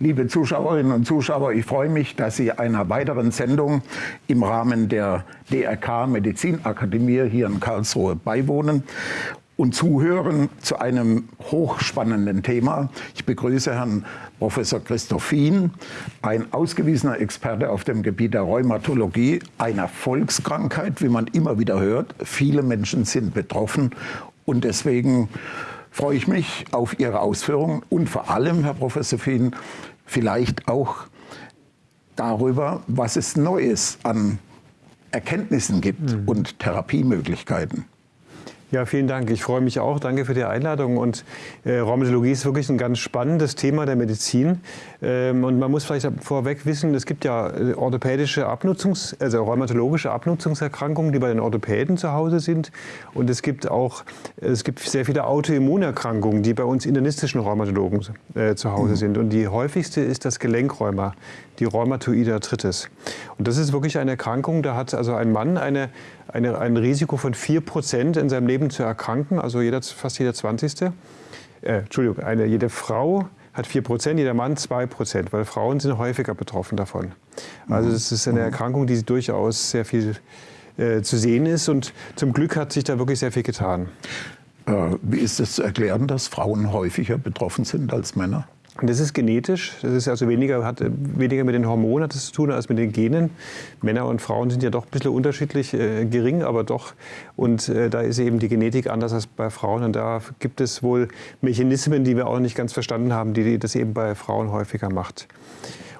Liebe Zuschauerinnen und Zuschauer, ich freue mich, dass Sie einer weiteren Sendung im Rahmen der DRK Medizinakademie hier in Karlsruhe beiwohnen und zuhören zu einem hochspannenden Thema. Ich begrüße Herrn Professor Christoph Fien, ein ausgewiesener Experte auf dem Gebiet der Rheumatologie, einer Volkskrankheit, wie man immer wieder hört. Viele Menschen sind betroffen und deswegen freue ich mich auf Ihre Ausführungen und vor allem, Herr Professor Fien, vielleicht auch darüber, was es Neues an Erkenntnissen gibt mhm. und Therapiemöglichkeiten. Ja, vielen Dank. Ich freue mich auch. Danke für die Einladung. Und äh, Rheumatologie ist wirklich ein ganz spannendes Thema der Medizin. Ähm, und man muss vielleicht vorweg wissen, es gibt ja äh, orthopädische Abnutzungs-, also rheumatologische Abnutzungserkrankungen, die bei den Orthopäden zu Hause sind. Und es gibt auch, es gibt sehr viele Autoimmunerkrankungen, die bei uns internistischen Rheumatologen äh, zu Hause mhm. sind. Und die häufigste ist das Gelenkräumer, die Rheumatoide Arthritis. Und das ist wirklich eine Erkrankung, da hat also ein Mann eine eine, ein Risiko von 4% in seinem Leben zu erkranken, also jeder, fast jeder 20. Äh, Entschuldigung, eine, jede Frau hat 4%, jeder Mann 2%, weil Frauen sind häufiger betroffen davon. Also es ist eine mhm. Erkrankung, die durchaus sehr viel äh, zu sehen ist und zum Glück hat sich da wirklich sehr viel getan. Äh, wie ist es zu erklären, dass Frauen häufiger betroffen sind als Männer? Das ist genetisch, das ist also weniger, hat weniger mit den Hormonen zu tun als mit den Genen. Männer und Frauen sind ja doch ein bisschen unterschiedlich, äh, gering, aber doch. Und äh, da ist eben die Genetik anders als bei Frauen. Und da gibt es wohl Mechanismen, die wir auch nicht ganz verstanden haben, die das eben bei Frauen häufiger macht.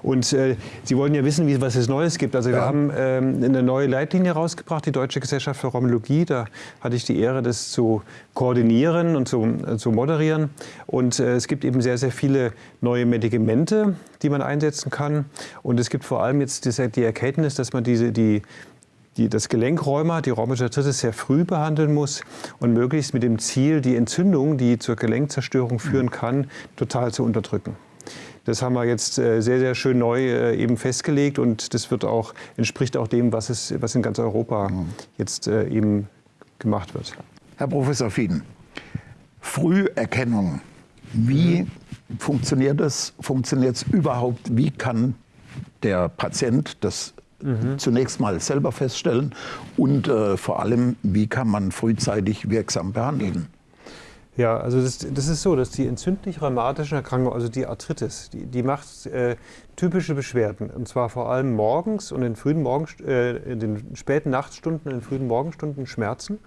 Und äh, Sie wollen ja wissen, wie, was es Neues gibt. Also wir haben ähm, eine neue Leitlinie rausgebracht, die Deutsche Gesellschaft für Rheumatologie. Da hatte ich die Ehre, das zu koordinieren und zu, äh, zu moderieren. Und äh, es gibt eben sehr, sehr viele neue Medikamente, die man einsetzen kann. Und es gibt vor allem jetzt die, Erkenntnis, dass man diese, die, die, das Gelenkräumer, die rheumatische Arthritis sehr früh behandeln muss und möglichst mit dem Ziel, die Entzündung, die zur Gelenkzerstörung führen kann, total zu unterdrücken. Das haben wir jetzt äh, sehr, sehr schön neu äh, eben festgelegt und das wird auch, entspricht auch dem, was, es, was in ganz Europa mhm. jetzt äh, eben gemacht wird. Herr Professor Fieden, Früherkennung, wie mhm. funktioniert das? Funktioniert es überhaupt? Wie kann der Patient das mhm. zunächst mal selber feststellen? Und äh, vor allem, wie kann man frühzeitig wirksam behandeln? Ja, also das, das, ist so, dass die entzündlich-rheumatischen Erkrankungen, also die Arthritis, die, die macht äh, typische Beschwerden. Und zwar vor allem morgens und in, frühen Morgen, äh, in den späten Nachtstunden und in den frühen Morgenstunden Schmerzen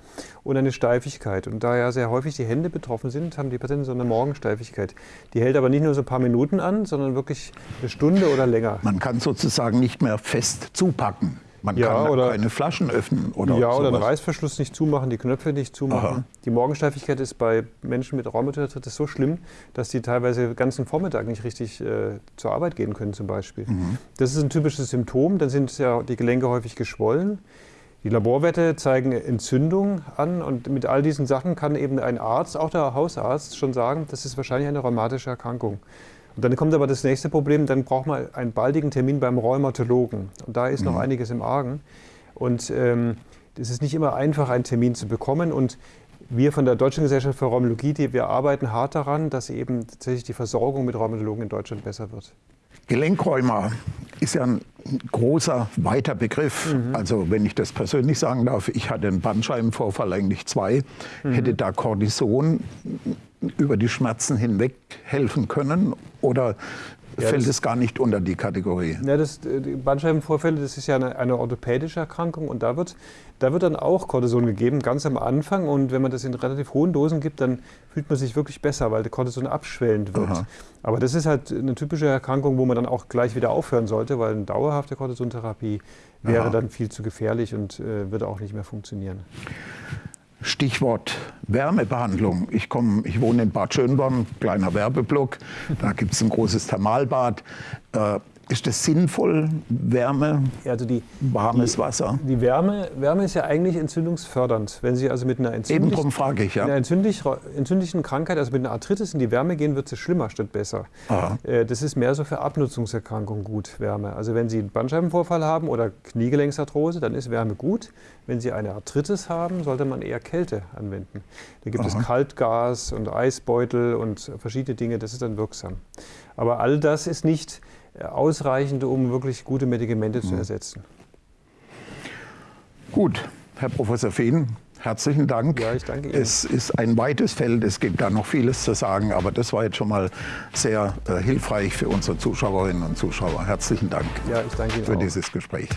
und eine Steifigkeit. Und da ja sehr häufig die Hände betroffen sind, haben die Patienten so eine Morgensteifigkeit. Die hält aber nicht nur so ein paar Minuten an, sondern wirklich eine Stunde oder länger. Man kann sozusagen nicht mehr fest zupacken. Man ja, kann oder, keine Flaschen öffnen oder Ja, sowas. oder den Reißverschluss nicht zumachen, die Knöpfe nicht zumachen. Aha. Die Morgensteifigkeit ist bei Menschen mit Rheumatarthritis so schlimm, dass die teilweise den ganzen Vormittag nicht richtig äh, zur Arbeit gehen können zum Beispiel. Mhm. Das ist ein typisches Symptom. Dann sind ja die Gelenke häufig geschwollen. Die Laborwerte zeigen Entzündung an und mit all diesen Sachen kann eben ein Arzt, auch der Hausarzt, schon sagen, das ist wahrscheinlich eine rheumatische Erkrankung. Und dann kommt aber das nächste Problem, dann braucht man einen baldigen Termin beim Rheumatologen. Und da ist mhm. noch einiges im Argen. Und ähm, es ist nicht immer einfach, einen Termin zu bekommen. Und wir von der Deutschen Gesellschaft für Rheumatologie, die, wir arbeiten hart daran, dass eben tatsächlich die Versorgung mit Rheumatologen in Deutschland besser wird. Gelenkräumer ist ja ein großer, weiter Begriff. Mhm. Also wenn ich das persönlich sagen darf, ich hatte einen Bandscheibenvorfall, eigentlich zwei, mhm. hätte da Cortison über die Schmerzen hinweg helfen können? Oder ja, fällt es gar nicht unter die Kategorie? Ja, das, äh, die Bandscheibenvorfälle, das ist ja eine, eine, orthopädische Erkrankung und da wird, da wird dann auch Cortison gegeben, ganz am Anfang. Und wenn man das in relativ hohen Dosen gibt, dann fühlt man sich wirklich besser, weil der Cortison abschwellend wird. Aha. Aber das ist halt eine typische Erkrankung, wo man dann auch gleich wieder aufhören sollte, weil eine dauerhafte Cortisontherapie wäre Aha. dann viel zu gefährlich und äh, würde auch nicht mehr funktionieren. Stichwort Wärmebehandlung. Ich, komm, ich wohne in Bad Schönborn, kleiner Werbeblock. Da gibt es ein großes Thermalbad. Äh, Ist das sinnvoll, Wärme, Also die, warmes die, Wasser? Die Wärme, Wärme ist ja eigentlich entzündungsfördernd. Wenn Sie also mit einer, Eben entzündlich, ich, mit einer ja. entzündlich, entzündlichen Krankheit, also mit einer Arthritis in die Wärme gehen, wird es schlimmer statt besser. Aha. Äh, Das ist mehr so für Abnutzungserkrankungen gut, Wärme. Also wenn Sie einen Bandscheibenvorfall haben oder Kniegelenksarthrose, dann ist Wärme gut. Wenn Sie eine Arthritis haben, sollte man eher Kälte anwenden. Da gibt es Kaltgas und Eisbeutel und verschiedene Dinge, das ist dann wirksam. Aber all das ist nicht ausreichend, um wirklich gute Medikamente zu ersetzen. Gut, Herr Professor Fehn, herzlichen Dank. Ja, ich danke Ihnen. Es ist ein weites Feld, es gibt da noch vieles zu sagen, aber das war jetzt schon mal sehr äh, hilfreich für unsere Zuschauerinnen und Zuschauer. Herzlichen Dank Ja, ich danke Ihnen für auch. dieses Gespräch.